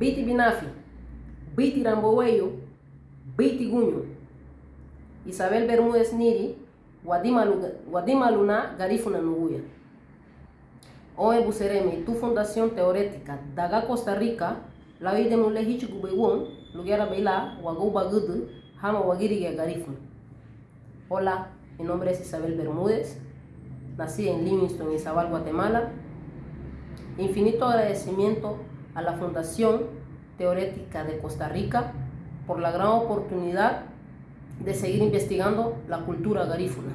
Biti Binafi, Biti Ramboweyo, Biti Guño, Isabel Bermúdez Niri, Wadima Luna Garifuna Nuguya. Oe Buseremi, tu fundación teórica, Daga Costa Rica, la vida de Mulehichi Gubewon, Lugera Beila, Waguba Gudu, Hama Wagiri Garifuna. Hola, mi nombre es Isabel Bermúdez, nací en Livingston, Izabal, Guatemala. Infinito agradecimiento a la Fundación Teorética de Costa Rica por la gran oportunidad de seguir investigando la cultura garífuna.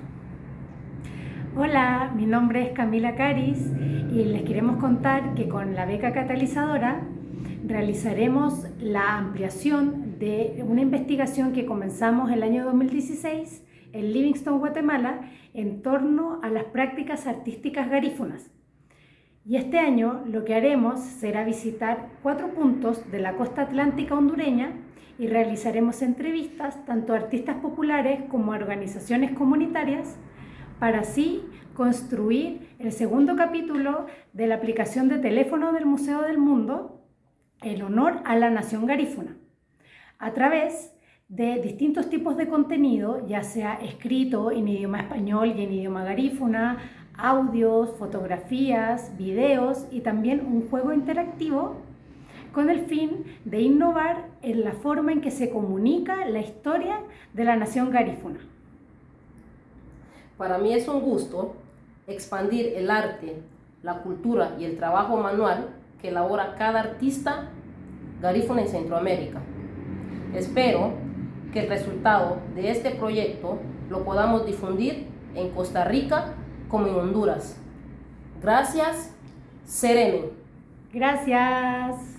Hola, mi nombre es Camila Caris y les queremos contar que con la beca catalizadora realizaremos la ampliación de una investigación que comenzamos el año 2016 en Livingston, Guatemala, en torno a las prácticas artísticas garífunas. Y este año lo que haremos será visitar cuatro puntos de la costa atlántica hondureña y realizaremos entrevistas tanto a artistas populares como a organizaciones comunitarias para así construir el segundo capítulo de la aplicación de teléfono del Museo del Mundo en honor a la nación garífuna, a través de distintos tipos de contenido, ya sea escrito en idioma español y en idioma garífuna, audios, fotografías, videos y también un juego interactivo con el fin de innovar en la forma en que se comunica la historia de la nación garífuna. Para mí es un gusto expandir el arte, la cultura y el trabajo manual que elabora cada artista garífuna en Centroamérica. Espero que el resultado de este proyecto lo podamos difundir en Costa Rica como en Honduras. Gracias, Serene. Gracias.